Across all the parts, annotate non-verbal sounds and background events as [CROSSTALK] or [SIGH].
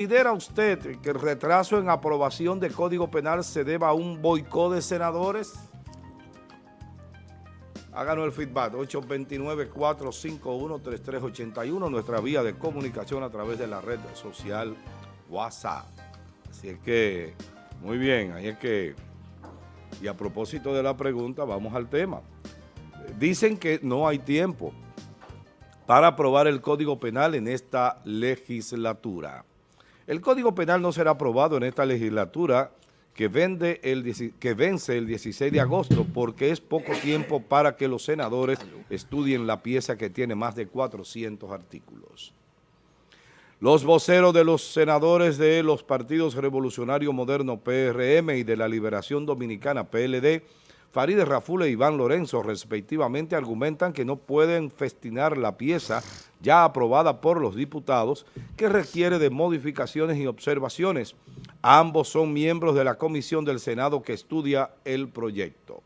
¿Considera usted que el retraso en aprobación de Código Penal se deba a un boicot de senadores? Háganos el feedback, 829-451-3381, nuestra vía de comunicación a través de la red social WhatsApp. Así es que, muy bien, ahí es que, y a propósito de la pregunta, vamos al tema. Dicen que no hay tiempo para aprobar el Código Penal en esta legislatura. El Código Penal no será aprobado en esta legislatura que, vence el 16 de agosto porque es poco tiempo para que los senadores estudien la pieza que tiene más de 400 artículos. Los voceros de los senadores de los partidos Revolucionario Moderno PRM y de la Liberación Dominicana PLD Farideh Raful e Iván Lorenzo, respectivamente, argumentan que no pueden festinar la pieza ya aprobada por los diputados que requiere de modificaciones y observaciones. Ambos son miembros de la comisión del Senado que estudia el proyecto.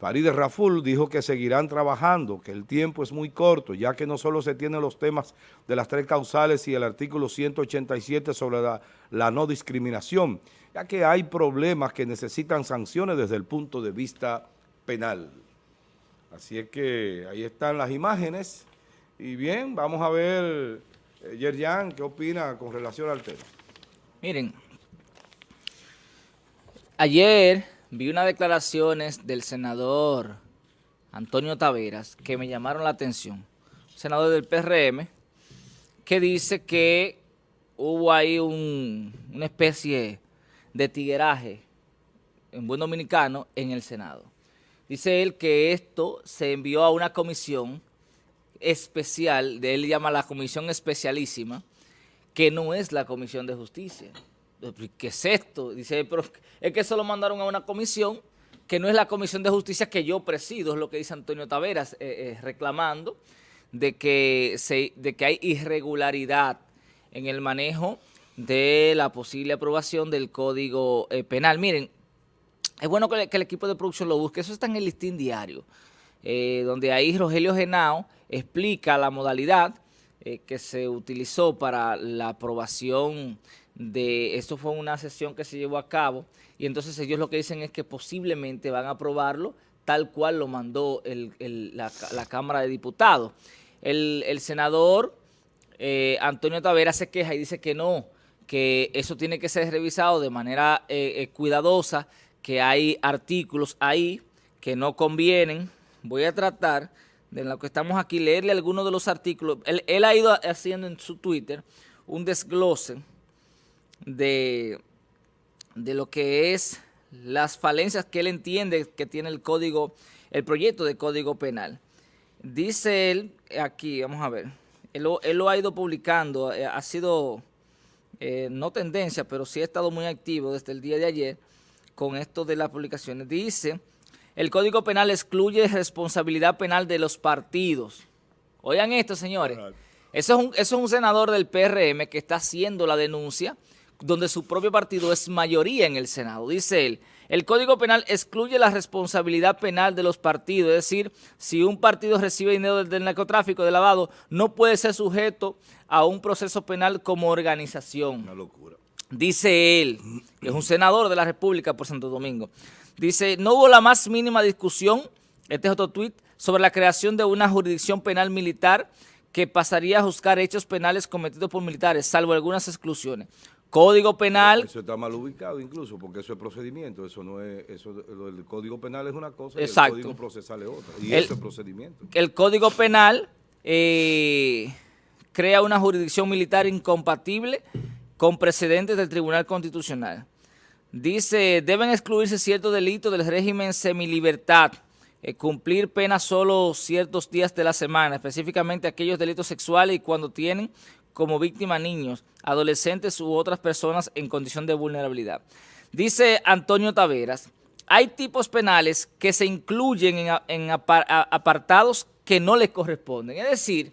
Farideh Raful dijo que seguirán trabajando, que el tiempo es muy corto, ya que no solo se tienen los temas de las tres causales y el artículo 187 sobre la, la no discriminación, ya que hay problemas que necesitan sanciones desde el punto de vista penal. Así es que ahí están las imágenes. Y bien, vamos a ver, eh, ¿qué opina con relación al tema? Miren, ayer vi unas declaraciones del senador Antonio Taveras que me llamaron la atención. Senador del PRM, que dice que hubo ahí un, una especie de tigueraje en buen dominicano en el Senado. Dice él que esto se envió a una comisión especial, de él llama la comisión especialísima, que no es la comisión de justicia. ¿Qué es esto? Dice, pero es que eso lo mandaron a una comisión que no es la comisión de justicia que yo presido, es lo que dice Antonio Taveras, eh, eh, reclamando de que, se, de que hay irregularidad en el manejo de la posible aprobación del Código eh, Penal. Miren, es bueno que, el equipo de producción lo busque, eso está en el listín diario, eh, donde ahí Rogelio Genao explica la modalidad eh, que se utilizó para la aprobación de, esto fue una sesión que se llevó a cabo, y entonces ellos lo que dicen es que posiblemente van a aprobarlo tal cual lo mandó la, Cámara de Diputados. El, senador Antonio Tavera se queja y dice que no, que eso tiene que ser revisado de manera eh, eh, cuidadosa, que hay artículos ahí que no convienen. Voy a tratar, de lo que estamos aquí, leerle algunos de los artículos. Él, ha ido haciendo en su Twitter un desglose de, de lo que es las falencias que él entiende que tiene el código, el proyecto de código penal. Dice él aquí, vamos a ver, él, lo ha ido publicando, eh, ha sido eh, no tendencia, pero sí ha estado muy activo desde el día de ayer con esto de las publicaciones. Dice, el Código Penal excluye responsabilidad penal de los partidos. Oigan esto, señores. Eso es, un, eso es un senador del PRM que está haciendo la denuncia donde su propio partido es mayoría en el Senado. Dice él, el Código Penal excluye la responsabilidad penal de los partidos, es decir, si un partido recibe dinero del narcotráfico, de lavado, no puede ser sujeto a un proceso penal como organización. Una locura. Dice él, que es un senador de la República por Santo Domingo, dice, no hubo la más mínima discusión, este es otro tuit, sobre la creación de una jurisdicción penal militar que pasaría a juzgar hechos penales cometidos por militares, salvo algunas exclusiones. Código Penal. Eso está mal ubicado incluso, porque eso es procedimiento, eso no es, eso, el Código Penal es una cosa Exacto. y el Código Procesal es otra, y eso es procedimiento. El Código Penal eh, crea una jurisdicción militar incompatible con precedentes del Tribunal Constitucional. Dice, deben excluirse ciertos delitos del régimen semilibertad, eh, cumplir pena solo ciertos días de la semana, específicamente aquellos delitos sexuales y cuando tienen como víctima niños, adolescentes u otras personas en condición de vulnerabilidad. Dice Antonio Taveras, hay tipos penales que se incluyen en, apartados que no les corresponden. Es decir,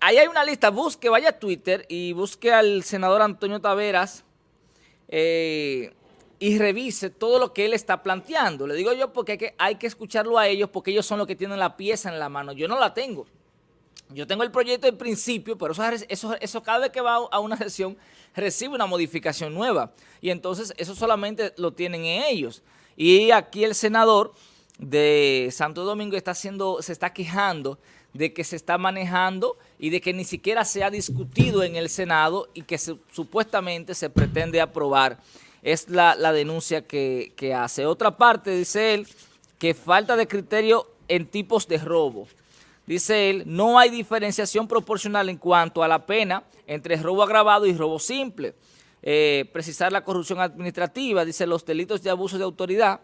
ahí hay una lista, busque, vaya a Twitter y busque al senador Antonio Taveras eh, y revise todo lo que él está planteando. Le digo yo porque hay que, hay que escucharlo a ellos porque ellos son los que tienen la pieza en la mano. Yo no la tengo. Yo tengo el proyecto en principio, pero eso, eso, cada vez que va a una sesión recibe una modificación nueva. Y entonces eso solamente lo tienen ellos. Y aquí el senador de Santo Domingo está haciendo, se está quejando de que se está manejando y de que ni siquiera se ha discutido en el Senado y que supuestamente se pretende aprobar. Es la, denuncia que, que hace. Otra parte, dice él, que falta de criterio en tipos de robo. Dice él, no hay diferenciación proporcional en cuanto a la pena entre robo agravado y robo simple. Eh, precisar la corrupción administrativa, dice los delitos de abuso de autoridad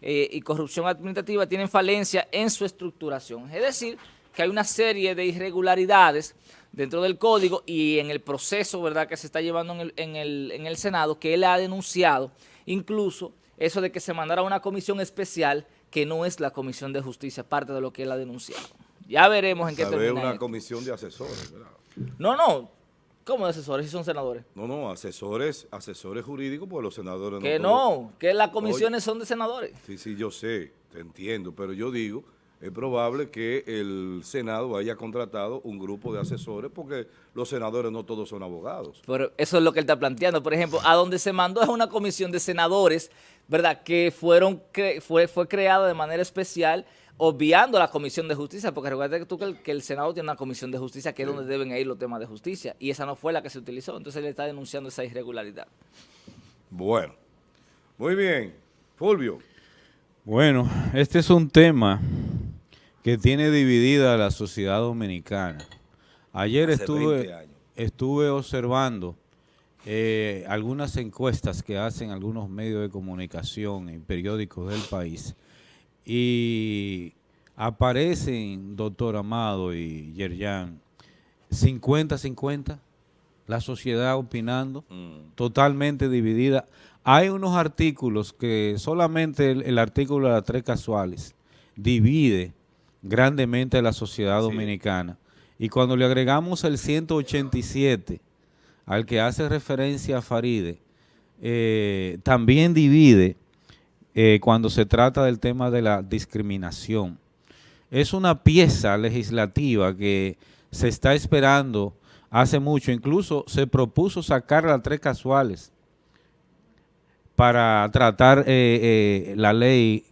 eh, y corrupción administrativa tienen falencia en su estructuración. Es decir, que hay una serie de irregularidades dentro del código y en el proceso verdad que se está llevando en el, en el, en el Senado que él ha denunciado, incluso eso de que se mandara una comisión especial que no es la Comisión de Justicia, parte de lo que él ha denunciado. Ya veremos en qué termina. una comisión de asesores, ¿verdad? No, no. ¿Cómo de asesores? Si son senadores. No, no, asesores, asesores jurídicos, porque los senadores que no. Que las comisiones son de senadores. Sí, sí, yo sé, te entiendo, pero yo digo, es probable que el Senado haya contratado un grupo de asesores, porque los senadores no todos son abogados. Pero eso es lo que él está planteando. Por ejemplo, a donde se mandó es una comisión de senadores, ¿verdad?, que fueron fue, fue creada de manera especial obviando la Comisión de Justicia, porque recuerda que tú que el, Senado tiene una Comisión de Justicia que es donde deben ir los temas de justicia, y esa no fue la que se utilizó, entonces él está denunciando esa irregularidad. Bueno, muy bien. Fulvio. Bueno, este es un tema que tiene dividida la sociedad dominicana. Ayer estuve, estuve observando eh, algunas encuestas que hacen algunos medios de comunicación y periódicos del país, y aparecen, doctor Amado y Yerjan, 50-50, la sociedad opinando, mm. totalmente dividida. Hay unos artículos que solamente el, artículo de las tres casuales divide grandemente a la sociedad dominicana. Y cuando le agregamos el 187, al que hace referencia a Faride, eh, también divide eh, cuando se trata del tema de la discriminación. Es una pieza legislativa que se está esperando hace mucho. Incluso se propuso sacar las tres casuales para tratar eh, eh, la ley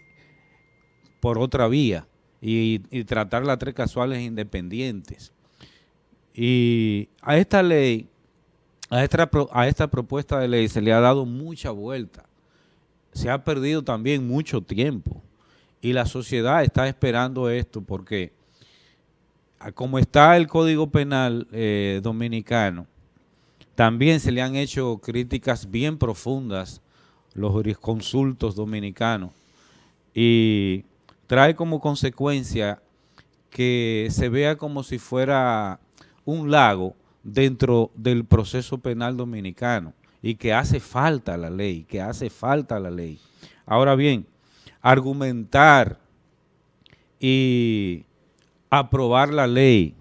por otra vía y, tratar las tres casuales independientes. Y a esta ley, a esta, a esta propuesta de ley se le ha dado mucha vuelta se ha perdido también mucho tiempo. Y la sociedad está esperando esto porque como está el Código Penal eh, Dominicano, también se le han hecho críticas bien profundas los jurisconsultos dominicanos. Y trae como consecuencia que se vea como si fuera un lago dentro del proceso penal dominicano y que hace falta la ley, que hace falta la ley. Ahora bien, argumentar y aprobar la ley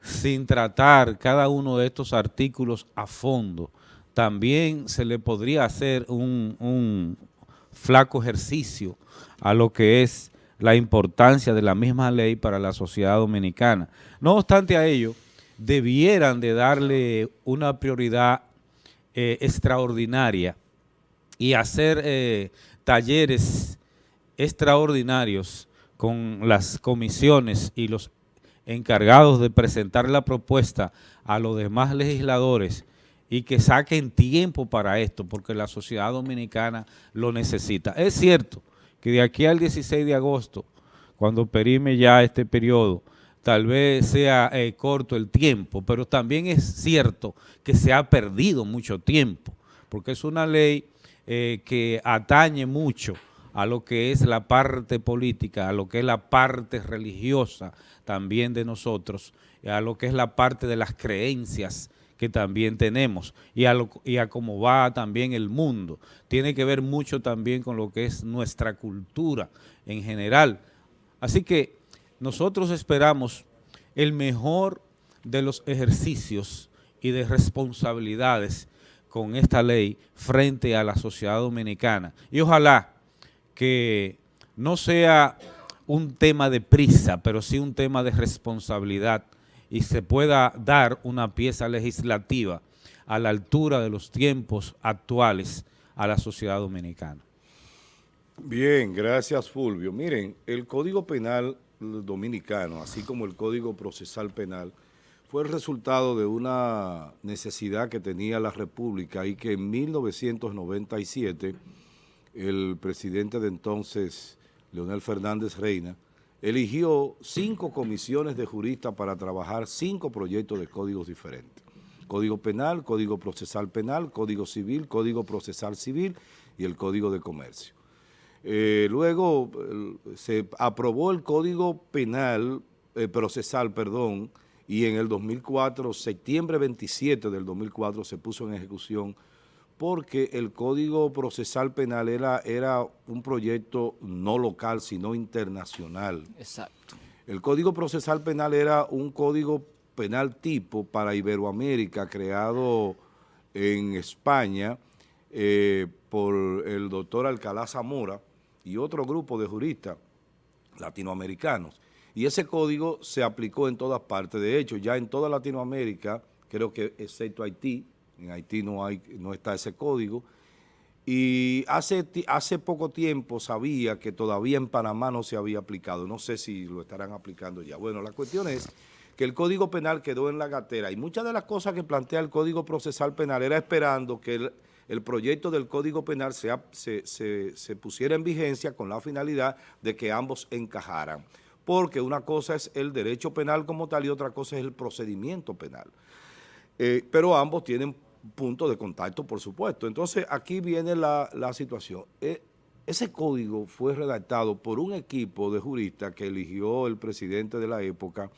sin tratar cada uno de estos artículos a fondo, también se le podría hacer un, un flaco ejercicio a lo que es la importancia de la misma ley para la sociedad dominicana. No obstante a ello, debieran de darle una prioridad eh, extraordinaria y hacer eh, talleres extraordinarios con las comisiones y los encargados de presentar la propuesta a los demás legisladores y que saquen tiempo para esto, porque la sociedad dominicana lo necesita. Es cierto que de aquí al 16 de agosto, cuando perime ya este periodo, tal vez sea eh, corto el tiempo, pero también es cierto que se ha perdido mucho tiempo, porque es una ley eh, que atañe mucho a lo que es la parte política, a lo que es la parte religiosa también de nosotros, a lo que es la parte de las creencias que también tenemos y a, y a cómo va también el mundo. Tiene que ver mucho también con lo que es nuestra cultura en general. Así que nosotros esperamos el mejor de los ejercicios y de responsabilidades con esta ley frente a la sociedad dominicana. Y ojalá que no sea un tema de prisa, pero sí un tema de responsabilidad y se pueda dar una pieza legislativa a la altura de los tiempos actuales a la sociedad dominicana. Bien, gracias Fulvio. Miren, el Código Penal dominicano, así como el Código Procesal Penal, fue el resultado de una necesidad que tenía la República y que en 1997 el presidente de entonces, Leonel Fernández Reina, eligió cinco comisiones de juristas para trabajar cinco proyectos de códigos diferentes. Código Penal, Código Procesal Penal, Código Civil, Código Procesal Civil y el Código de Comercio. Eh, luego se aprobó el Código Penal, eh, Procesal, perdón, y en el 2004, septiembre 27 del 2004, se puso en ejecución porque el Código Procesal Penal era, era un proyecto no local, sino internacional. Exacto. El Código Procesal Penal era un código penal tipo para Iberoamérica creado en España eh, por el doctor Alcalá Zamora y otro grupo de juristas latinoamericanos. Y ese código se aplicó en todas partes. De hecho, ya en toda Latinoamérica, creo que excepto Haití, en Haití no, hay, no está ese código, y hace, hace poco tiempo sabía que todavía en Panamá no se había aplicado. No sé si lo estarán aplicando ya. Bueno, la cuestión es que el Código Penal quedó en la gatera y muchas de las cosas que plantea el Código Procesal Penal era esperando que el, proyecto del Código Penal se, pusiera en vigencia con la finalidad de que ambos encajaran. Porque una cosa es el derecho penal como tal y otra cosa es el procedimiento penal. Eh, pero ambos tienen punto de contacto, por supuesto. Entonces, aquí viene la, situación. Eh, ese código fue redactado por un equipo de juristas que eligió el presidente de la época,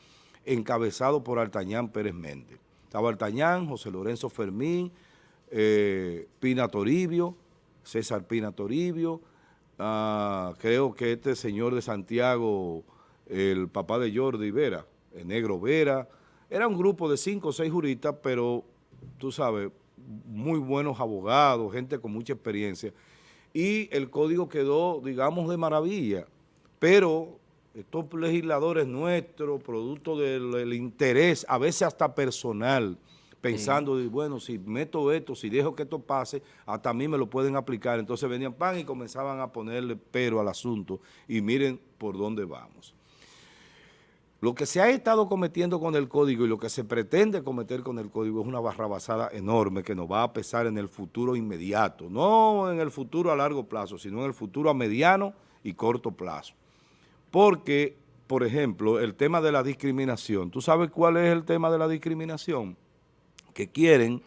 encabezado por Altañán Pérez Méndez. Estaba Altañán, José Lorenzo Fermín, eh, Pina Toribio, César Pina Toribio, ah, creo que este señor de Santiago, el papá de Jordi Vera, el negro Vera, era un grupo de cinco o seis juristas, pero tú sabes, muy buenos abogados, gente con mucha experiencia. Y el código quedó, digamos, de maravilla. Pero estos legisladores nuestros, producto del, interés, a veces hasta personal, pensando, bueno, si meto esto, si dejo que esto pase, hasta a mí me lo pueden aplicar. Entonces venían pan y comenzaban a ponerle pero al asunto. Y miren por dónde vamos. Lo que se ha estado cometiendo con el código y lo que se pretende cometer con el código es una barrabasada enorme que nos va a pesar en el futuro inmediato, no en el futuro a largo plazo, sino en el futuro a mediano y corto plazo. Porque, por ejemplo, el tema de la discriminación, ¿tú sabes cuál es el tema de la discriminación? Que quieren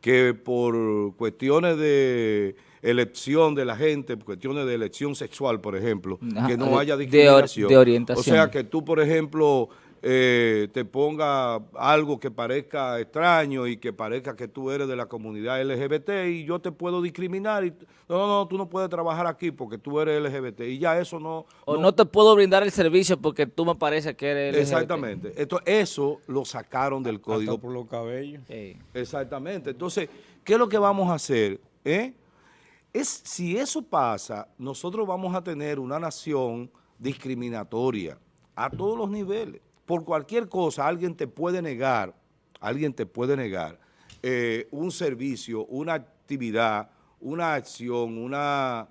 que por cuestiones de elección de la gente, cuestiones de elección sexual, por ejemplo, que no haya discriminación. De, orientación. O sea, que tú, por ejemplo, eh, te ponga algo que parezca extraño y que parezca que tú eres de la comunidad LGBT y yo te puedo discriminar y no, no, tú no puedes trabajar aquí porque tú eres LGBT y ya eso no... O no, te puedo brindar el servicio porque tú me parece que eres LGBT. Exactamente. Esto, eso lo sacaron del código. por los cabellos. Exactamente. Entonces, ¿qué es lo que vamos a hacer? ¿Eh? Es, si eso pasa, nosotros vamos a tener una nación discriminatoria a todos los niveles. Por cualquier cosa, alguien te puede negar, alguien te puede negar eh, un servicio, una actividad, una acción, una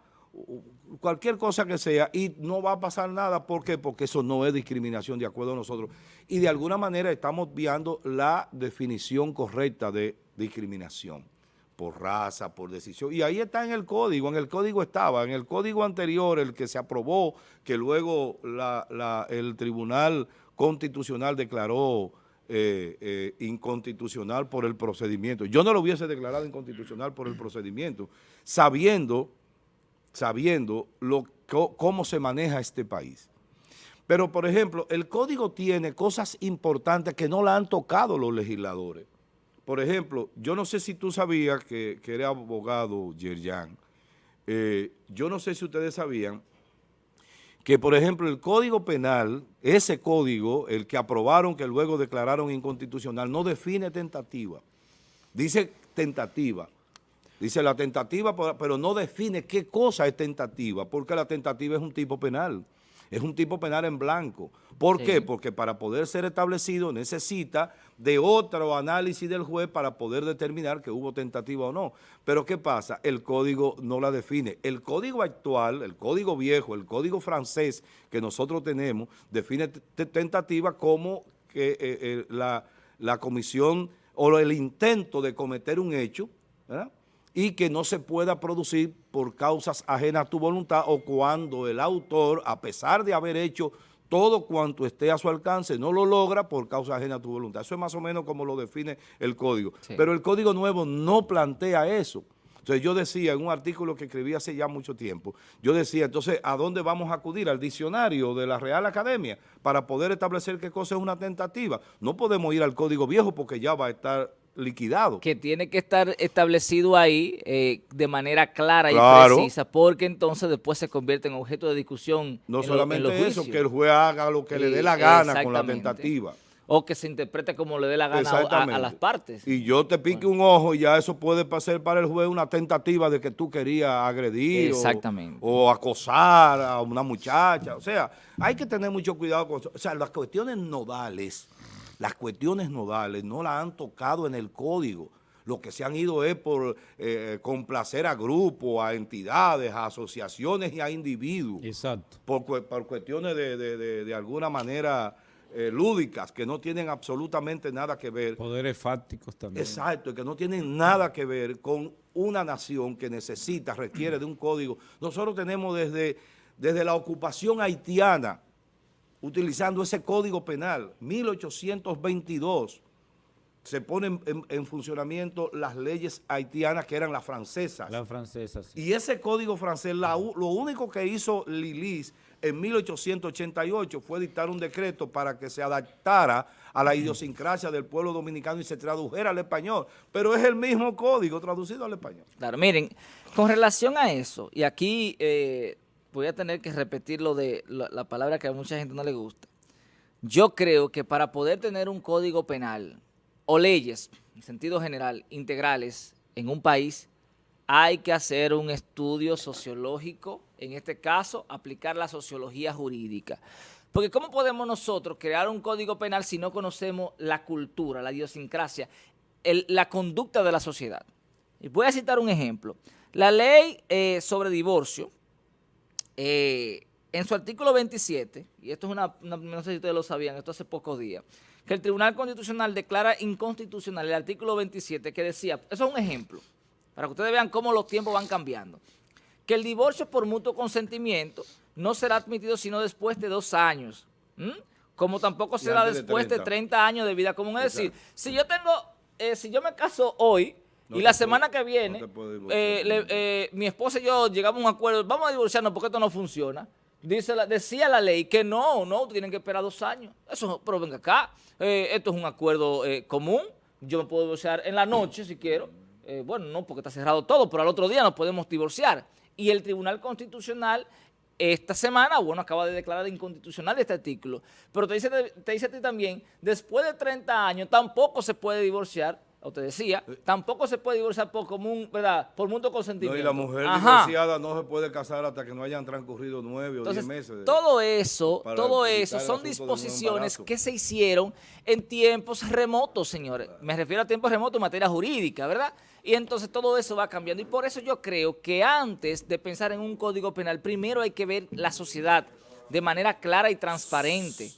cualquier cosa que sea y no va a pasar nada. ¿Por qué? Porque eso no es discriminación de acuerdo a nosotros. Y de alguna manera estamos viendo la definición correcta de discriminación por raza, por decisión. Y ahí está en el código, en el código estaba, en el código anterior, el que se aprobó, que luego el Tribunal Constitucional declaró eh, eh, inconstitucional por el procedimiento. Yo no lo hubiese declarado inconstitucional por el procedimiento, sabiendo, sabiendo cómo se maneja este país. Pero, por ejemplo, el código tiene cosas importantes que no la han tocado los legisladores. Por ejemplo, yo no sé si tú sabías que, que eres abogado, Yerjan. Eh, yo no sé si ustedes sabían que, por ejemplo, el Código Penal, ese código, el que aprobaron, que luego declararon inconstitucional, no define tentativa. Dice tentativa. Dice la tentativa, pero no define qué cosa es tentativa, porque la tentativa es un tipo penal. Es un tipo penal en blanco. ¿Por Sí. qué? Porque para poder ser establecido necesita de otro análisis del juez para poder determinar que hubo tentativa o no. Pero ¿qué pasa? El código no la define. El código actual, el código viejo, el código francés que nosotros tenemos, define tentativa como que eh, eh, la, la comisión o el intento de cometer un hecho, ¿verdad? Y que no se pueda producir por causas ajenas a tu voluntad o cuando el autor, a pesar de haber hecho todo cuanto esté a su alcance, no lo logra por causa ajena a tu voluntad. Eso es más o menos como lo define el código. Sí. Pero el código nuevo no plantea eso. Entonces yo decía en un artículo que escribí hace ya mucho tiempo, yo decía, entonces, ¿a dónde vamos a acudir? Al diccionario de la Real Academia para poder establecer qué cosa es una tentativa. No podemos ir al código viejo porque ya va a estar liquidado. que tiene que estar establecido ahí eh, de manera clara Claro. y precisa, porque entonces después se convierte en objeto de discusión No en lo- en solamente los eso, que el juez haga lo que le dé la gana con la tentativa. O que se interprete como le dé la gana a- las partes. Y yo te pique un ojo y ya eso puede pasar para el juez una tentativa de que tú querías agredir o- Exactamente. O, acosar a una muchacha. O sea, hay que tener mucho cuidado con eso. O sea, las cuestiones nodales, las cuestiones nodales no las han tocado en el código. Lo que se han ido es por eh, complacer a grupos, a entidades, a asociaciones y a individuos Exacto. por, por cuestiones de, de- de- de alguna manera eh, lúdicas que no tienen absolutamente nada que ver. Poderes fácticos también. Exacto, que no tienen nada que ver con una nación que necesita, requiere de un código. Nosotros tenemos desde, desde la ocupación haitiana, utilizando ese código penal, 1822, se ponen en, en funcionamiento las leyes haitianas que eran las francesas. La francesa, sí. Y ese código francés, la lo único que hizo Lilis en 1888 fue dictar un decreto para que se adaptara a la idiosincrasia del pueblo dominicano y se tradujera al español. Pero es el mismo código traducido al español. Claro, miren, con relación a eso, y aquí eh, voy a tener que repetir lo de la, la palabra que a mucha gente no le gusta. Yo creo que para poder tener un código penal o leyes, en sentido general, integrales en un país, hay que hacer un estudio sociológico, en este caso, aplicar la sociología jurídica. Porque ¿cómo podemos nosotros crear un código penal si no conocemos la cultura, la idiosincrasia, la conducta de la sociedad? Y voy a citar un ejemplo. La ley eh, sobre divorcio, eh, en su artículo 27, y esto es una, una- no sé si ustedes lo sabían, esto hace pocos días, que el Tribunal Constitucional declara inconstitucional el artículo 27 que decía, eso es un ejemplo, para que ustedes vean cómo los tiempos van cambiando, que el divorcio por mutuo consentimiento no será admitido sino después de dos años, ¿m? como tampoco será de después de 30. 30 años de vida común. Es decir, Exacto. si yo tengo, eh, si yo me caso hoy No y la semana que viene, eh, le- eh, mi esposa y yo llegamos a un acuerdo, vamos a divorciarnos porque esto no funciona. Dice la- decía la ley que no, no, tienen que esperar dos años. Eso, pero venga acá, eh, esto es un acuerdo eh, común. Yo me puedo divorciar en la noche si quiero. Eh, bueno, no, porque está cerrado todo, pero al otro día nos podemos divorciar. Y el Tribunal Constitucional esta semana, bueno, acaba de declarar inconstitucional este artículo. Pero te dice, te dice a ti también, después de 30 años tampoco se puede divorciar, o te decía, tampoco se puede divorciar por común, ¿verdad? Por mutuo No, consentimiento. y la mujer Ajá. divorciada no se puede casar hasta que no hayan transcurrido nueve o diez meses. de- todo eso, todo eso son disposiciones que se hicieron en tiempos remotos, señores. Me refiero a tiempos remotos en materia jurídica, ¿verdad? Y entonces todo eso va cambiando. Y por eso yo creo que antes de pensar en un código penal, primero hay que ver la sociedad de manera clara y transparente.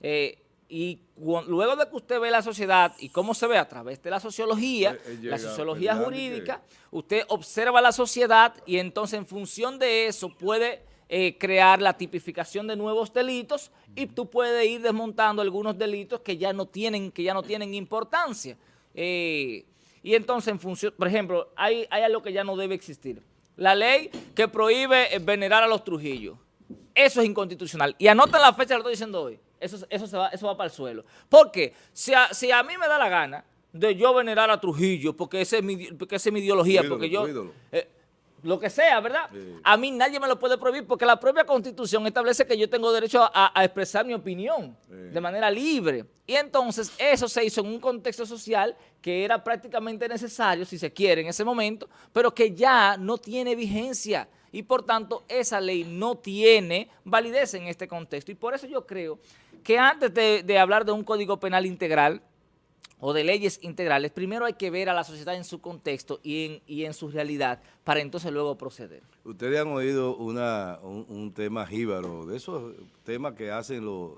Eh, y luego de que usted ve la sociedad y cómo se ve a través de la sociología, Eh, eh, la sociología que- jurídica, usted observa la sociedad y entonces en función de eso puede eh, crear la tipificación de nuevos delitos y tú puedes ir desmontando algunos delitos que ya no tienen, que ya no tienen importancia. Eh, y entonces en función, por ejemplo, hay, hay algo que ya no debe existir. La ley que prohíbe venerar a los Trujillos. Eso es inconstitucional. Y anoten la fecha que lo estoy diciendo hoy. Eso, eso, se va, eso va para el suelo. Porque si a, si a mí me da la gana de yo venerar a Trujillo, porque esa es mi, porque esa es mi ideología, ídolo, porque yo... eh, lo que sea, ¿verdad? Sí. A mí nadie me lo puede prohibir porque la propia Constitución establece que yo tengo derecho a, a expresar mi opinión Sí. de manera libre. Y entonces eso se hizo en un contexto social que era prácticamente necesario, si se quiere, en ese momento, pero que ya no tiene vigencia. Y por tanto esa ley no tiene validez en este contexto. Y por eso yo creo que antes de, hablar de un código penal integral, o de leyes integrales, primero hay que ver a la sociedad en su contexto y en, y en su realidad para entonces luego proceder. Ustedes han oído una, un, un tema jíbaro, de esos temas que hacen los,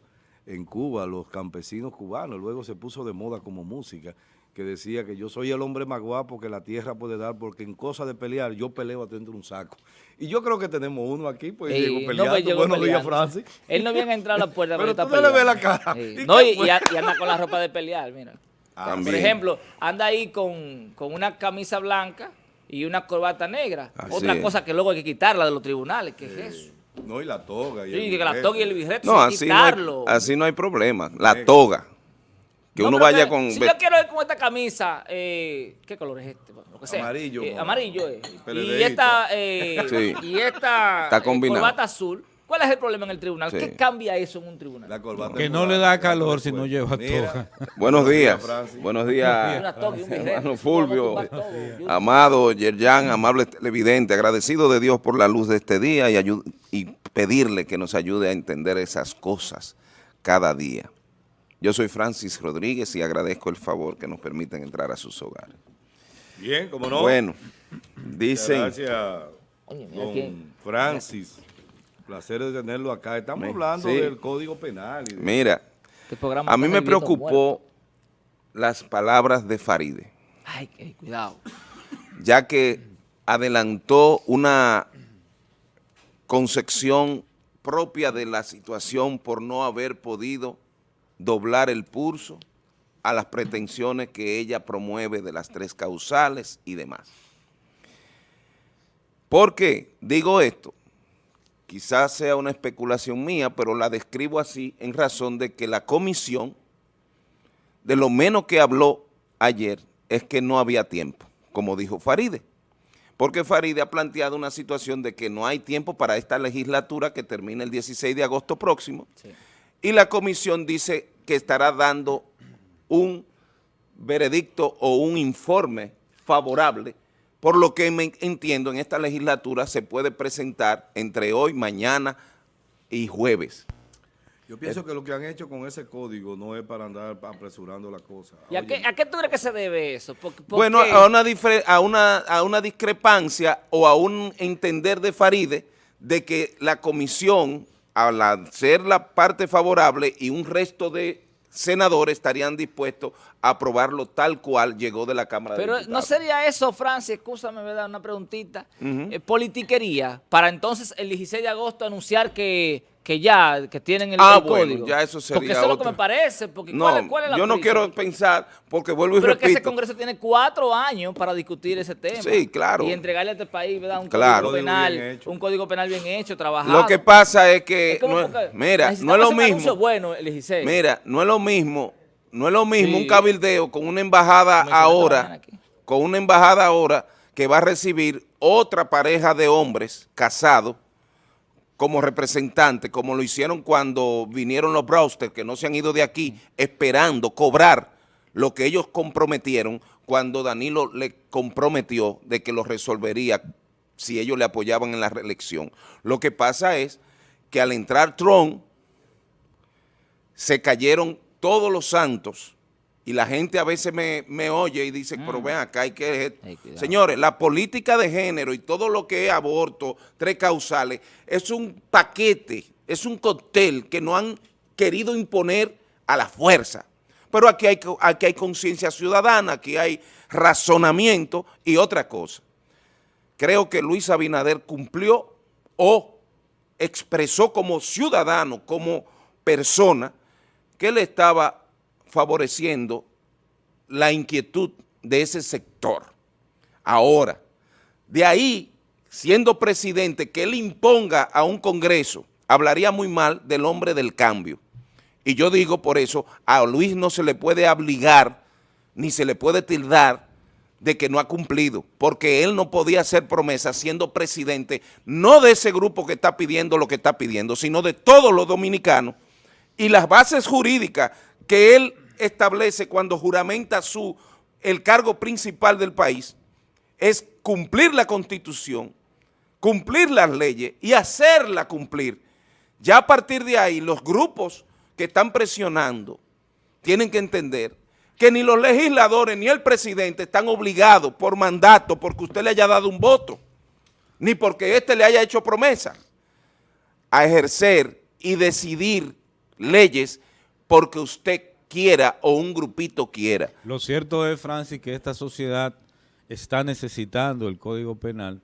en Cuba los campesinos cubanos, luego se puso de moda como música, que decía que yo soy el hombre más guapo que la tierra puede dar, porque en cosa de pelear yo peleo dentro de un saco. Y yo creo que tenemos uno aquí, pues Ey, llegó no, peleando. pues, llegó Buenos días, peleando. Francis. Él no viene a entrar a la puerta, [LAUGHS] Pero está tú no le ves peleando. la cara. Sí. ¿Y No, anda con la ropa de pelear, mira. Ah, También. Por ejemplo, anda ahí con, con una camisa blanca y una corbata negra. Así Otra es. cosa que luego hay que quitarla de los tribunales, ¿qué es eso? No, y la toga. Y Sí, el que la toga y el birrete, No, sí, así no, hay, quitarlo. así no hay problema. La toga. Que No, uno vaya que- con... Si yo quiero ir con esta camisa, eh, ¿qué color es este? Lo que sea. Amarillo, Eh, amarillo es. Y esta, eh, Sí. y esta Está eh, corbata azul. ¿Cuál es el problema en el tribunal? Sí. ¿Qué cambia eso en un tribunal? La corbata Que no le da calor si no lleva toga. [LAUGHS] Buenos días. Francis. Buenos días. hermano Fulvio, Amado Yerjan, amable televidente, agradecido de Dios por la luz de este día y, y pedirle que nos ayude a entender esas cosas cada día. Yo soy Francis Rodríguez y agradezco el favor que nos permiten entrar a sus hogares. Bien, como no. Bueno, dicen, Gracias, don. Francis. Placer de tenerlo acá. Estamos Me- hablando sí. del Código Penal. y de- mira, Este programa a mí me preocupó las palabras de Faride. Ay, ey, cuidado. ya que adelantó una concepción propia de la situación por no haber podido doblar el pulso a las pretensiones que ella promueve de las tres causales y demás. ¿Por qué digo esto? Quizás sea una especulación mía, pero la describo así en razón de que la comisión, de lo menos que habló ayer, es que no había tiempo, como dijo Faride. Porque Faride ha planteado una situación de que no hay tiempo para esta legislatura que termina el 16 de agosto próximo, Sí. Y la comisión dice que estará dando un veredicto o un informe favorable, por lo que me entiendo en esta legislatura se puede presentar entre hoy, mañana y jueves. Yo pienso que lo que han hecho con ese código no es para andar apresurando la cosa. ¿Y a qué, a qué tú crees que se debe eso? ¿Por- por Bueno, qué? a una, a, una, a una discrepancia o a un entender de Faride de que la comisión, al ser la parte favorable y un resto de senadores estarían dispuestos a aprobarlo tal cual llegó de la Cámara de Pero no Diputados. sería eso, Francis, escúchame, ¿verdad? Una preguntita. Eh, politiquería, para entonces el 16 de agosto anunciar que, que ya, que tienen el, Ah, el bueno, código. ya eso sería Porque eso es lo que me parece. Porque No, ¿cuál, cuál es la yo no prisa? quiero pensar, porque vuelvo y Pero es que ese repito, Congreso tiene cuatro años para discutir ese tema. Sí, claro. Y entregarle a este país, ¿verdad? Un Claro. código penal, un código penal bien hecho, trabajado. lo que pasa es que, Es no mira, no es lo mismo, bueno el 16. Mira, no es lo mismo, no es lo mismo Sí. un cabildeo con una embajada ahora, con una embajada ahora que va a recibir otra pareja de hombres casados como representante, como lo hicieron cuando vinieron los Brewster, que no se han ido de aquí, esperando cobrar lo que ellos comprometieron cuando Danilo le comprometió de que lo resolvería si ellos le apoyaban en la reelección. Lo que pasa es que al entrar Trump, se cayeron todos los santos y la gente a veces me, me oye y dice, pero ven acá hay que... Señores, la política de género y todo lo que es aborto, tres causales, es un paquete, es un cóctel que no han querido imponer a la fuerza. Pero aquí hay, aquí hay conciencia ciudadana, aquí hay razonamiento y otra cosa. Creo que Luis Abinader cumplió o expresó como ciudadano, como persona, que le estaba favoreciendo la inquietud de ese sector. Ahora, de ahí, siendo presidente, que él imponga a un Congreso, hablaría muy mal del hombre del cambio. Y yo digo por eso, a Luis no se le puede obligar, ni se le puede tildar de que no ha cumplido, porque él no podía hacer promesas siendo presidente, no de ese grupo que está pidiendo lo que está pidiendo, sino de todos los dominicanos, y las bases jurídicas que él establece cuando juramenta su, el cargo principal del país, es cumplir la Constitución, cumplir las leyes y hacerlas cumplir. Ya a partir de ahí, los grupos que están presionando tienen que entender que ni los legisladores ni el presidente están obligados por mandato, porque usted le haya dado un voto, ni porque éste le haya hecho promesa, a ejercer y decidir leyes porque usted quiera o un grupito quiera. Lo cierto es, Francis, que esta sociedad está necesitando el Código Penal.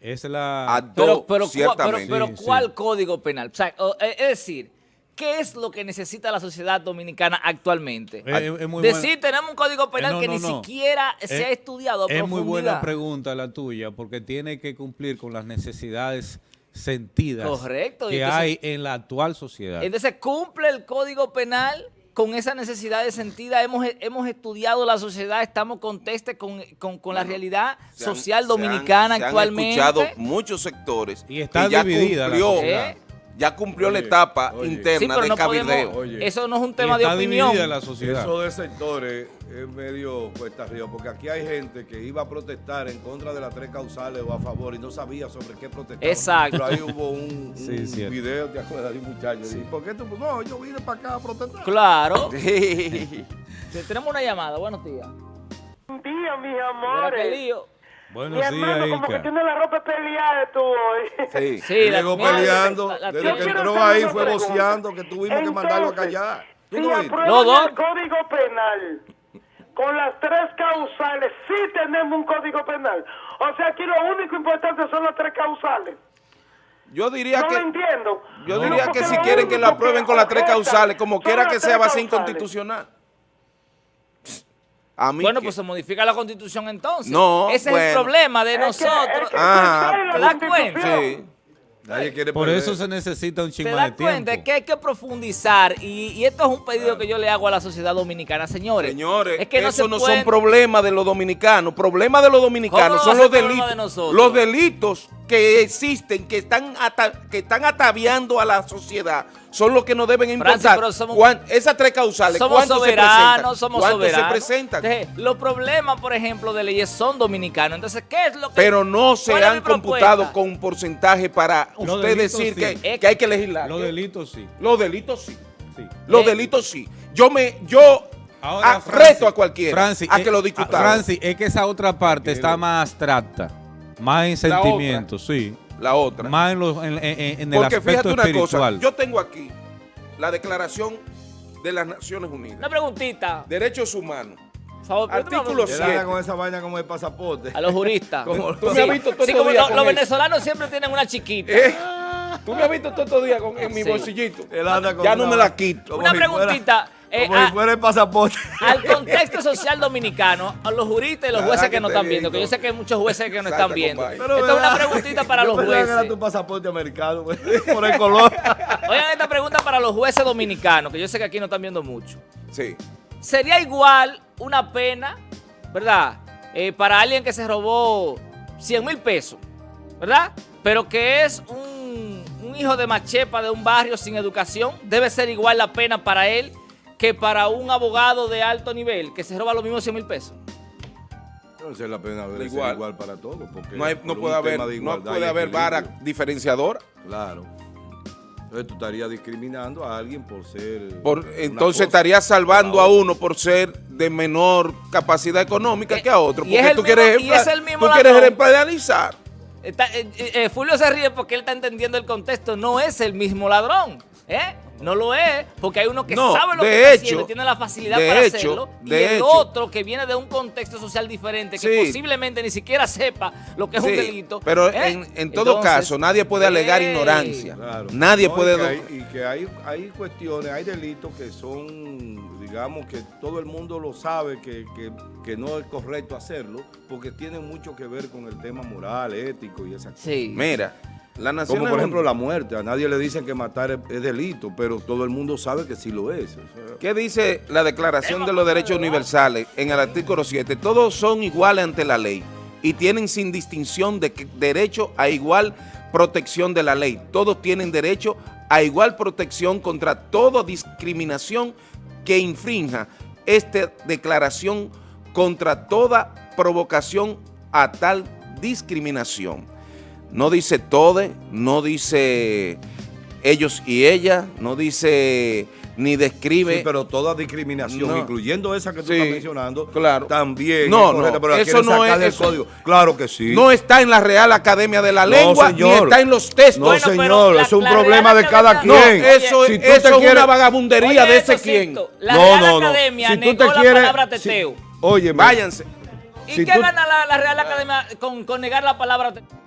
Es la... A Pero, pero, ¿cuál- pero, ciertamente. pero Sí, sí. ¿cuál código penal? O sea, eh, es decir, ¿qué es lo que necesita la sociedad dominicana actualmente? Es- es- es muy Decir, tenemos un código penal Eh, no, que no, ni no. siquiera se ha estudiado a Es muy buena pregunta la tuya, porque tiene que cumplir con las necesidades sentidas Correcto, que entonces- hay en la actual sociedad. Entonces, ¿cumple el código penal con esa necesidad de sentida? Hemos, hemos estudiado la sociedad, estamos contestes con, con, con la realidad han- social se dominicana han- se actualmente. Han escuchado muchos sectores Y está que ya dividida cumplió. Ya cumplió la etapa oye. interna Sí, de no cabildeo. podemos, Oye. eso no es un Y tema de está opinión. la sociedad. Eso de sectores es medio cuesta arriba, porque aquí hay gente que iba a protestar en contra de las tres causales o a favor y no sabía sobre qué protestar. Exacto. Pero ahí hubo un, [LAUGHS] Sí, video, ¿te acuerdas? De un muchacho. ¿Y por qué tú? No, yo vine para acá a protestar. Claro. [LAUGHS] Te- Tenemos una llamada, buenos días. Buen día, mis Mira qué amores. Lío. Mi Buenos hermano, días, como que tiene la ropa peleada tú hoy. Sí. Sí, la- Llegó peleando, la- la- desde que entró ahí fue voceando que tuvimos que mandarlo a callar. ¿Tú Si no aprueban No, no. el código penal con las tres causales, sí tenemos un código penal. O sea, aquí lo único importante son las tres causales. Yo diría no que lo entiendo. yo No, diría que si quieren que lo aprueben con las tres causales, como quiera que sea, va a ser inconstitucional. A mí Bueno, que- pues se modifica la constitución entonces. No, Ese es el problema de Es que- nosotros. es que Ah, ¿te das cuenta? Sí. Nadie quiere Por perder. eso se necesita un ¿Te chingo das de cuenta tiempo. que hay que profundizar? Y, y esto es un pedido que yo le hago a la sociedad dominicana, señores. Señores, es que no eso se no son problemas de los dominicanos. Problemas de los dominicanos ¿Cómo no son los delitos. de nosotros? Los delitos que existen, que están, ata- que están ataviando a la sociedad, son los que nos deben Francis, importar. pero somos- ¿Cuán- esas tres causales, Somos ¿cuántos se soberanos, presentan? somos ¿Cuántos soberanos. se presentan? Entonces, los problemas, por ejemplo, de leyes son dominicanos. Entonces, ¿qué es lo que Pero no se han computado con un porcentaje para Los usted delitos decir sí. que, Es- que hay que legislar. Los delitos sí. Los delitos sí. sí. Los Eh. delitos sí. Yo me, yo Ahora, ah, Francis, reto a cualquiera Francis, a eh, que lo discutamos. Francis, es que esa otra parte está más abstracta, más en sentimientos, sí. La otra. Más en, los- en- en- en el Porque aspecto fíjate una espiritual. cosa, yo tengo aquí la declaración de las Naciones Unidas, Una preguntita. derechos humanos. Favor, Artículo perdóname. Él anda siete. con esa vaina como el pasaporte. A los juristas. [LAUGHS] Como- Tú me has visto todo sí, como días lo- con los eso. venezolanos siempre tienen una chiquita. Eh, Tú me has visto todos estos días con, en mi Sí. bolsillito. Ya no me la quito. Una preguntita. Eh, como a- si fuera el pasaporte. al contexto social dominicano, a los juristas y los jueces que te están vi, viendo, que yo sé que hay muchos jueces que Salta, están viendo. Pero, Esta es una preguntita para Yo los pensaba que era jueces. tu pasaporte americano, [LAUGHS] por el color. [LAUGHS] Oigan esta pregunta para los jueces dominicanos, que yo sé que aquí no están viendo mucho. Sí. ¿Sería igual una pena, verdad, eh, para alguien que se robó 100 mil pesos, verdad? Pero que es un, un hijo de machepa de un barrio sin educación, debe ser igual la pena para él que para un abogado de alto nivel que se roba los mismos 100 mil pesos. Entonces la pena debe Igual. ser igual para todos. Porque No, hay- por no un puede haber, no puede haber vara diferenciadora. Claro. Entonces tú estarías discriminando a alguien por ser. Por, entonces cosa. estaría salvando a uno por ser de menor capacidad económica Eh, que a otro. y Porque es el tú mismo- quieres, y es el mismo tú quieres ladrón. ejemplarizar. Está- eh, eh, eh, Fulvio se ríe porque él está entendiendo el contexto. No es el mismo ladrón. ¿eh? No lo es, porque hay uno que No, sabe lo que está hecho, haciendo y tiene la facilidad para hecho, hacerlo. Y el hecho. otro que viene de un contexto social diferente, que Sí. posiblemente ni siquiera sepa lo que es un delito. Pero ¿eh? en, en todo Entonces, caso, nadie puede alegar ignorancia. Claro. Nadie No, puede... Y que, hay, y que hay, hay cuestiones, hay delitos que son, digamos, que todo el mundo lo sabe que, que- que no es correcto hacerlo, porque tienen mucho que ver con el tema moral, ético y esas cosas. Sí. Mira, la nación... Como por ejemplo la muerte. A nadie le dicen que matar es, delito, pero todo el mundo sabe que sí lo es. O sea, ¿Qué dice la Declaración de los Derechos Universales en el artículo 7? Todos son iguales ante la ley y tienen sin distinción de derecho a igual protección de la ley. Todos tienen derecho a igual protección contra toda discriminación que infrinja esta declaración contra toda provocación a tal discriminación. No dice tode, no dice ellos y ella, no dice ni describe... Sí, pero toda discriminación, No. incluyendo esa que tú Sí, estás mencionando, claro. también No, es correcta, no, pero eso no es- eso- código. Claro que sí. No está en la Real Academia de la No, Lengua, ni está en los textos. No, Bueno, señor, la- es un la problema de cada quien. No, eso, Si tú eso te es quieres- una vagabundería Oye, de ese quién. Sixto, La No, Real no, no. Academia Si tú negó te la quieres- palabra si- teteo. Óyeme. Váyanse. ¿Y si qué tú- gana la, la Real Academia con, con negar la palabra teteo?